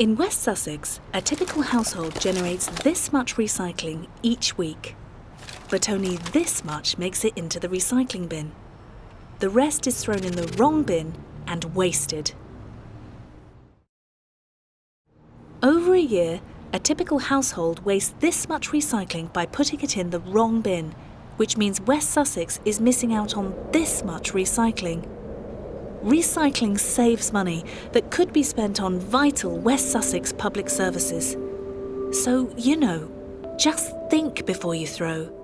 In West Sussex, a typical household generates this much recycling each week. But only this much makes it into the recycling bin. The rest is thrown in the wrong bin and wasted. Over a year, a typical household wastes this much recycling by putting it in the wrong bin, which means West Sussex is missing out on this much recycling. Recycling saves money that could be spent on vital West Sussex public services. So, you know, just think before you throw.